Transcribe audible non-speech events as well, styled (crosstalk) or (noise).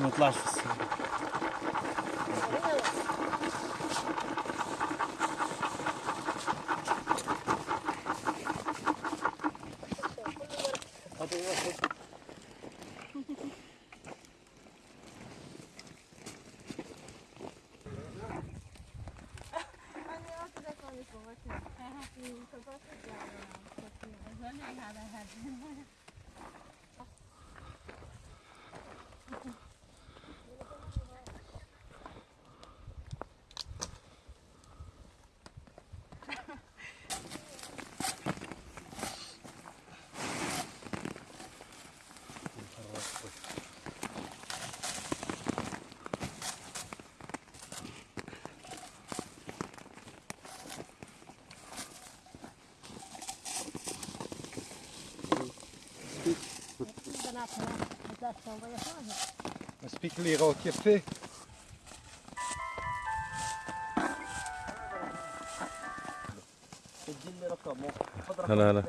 Não te lasques assim. Man (laughs) spekulerar åt kaffe. Een spiegelierootje vee. هلا هلا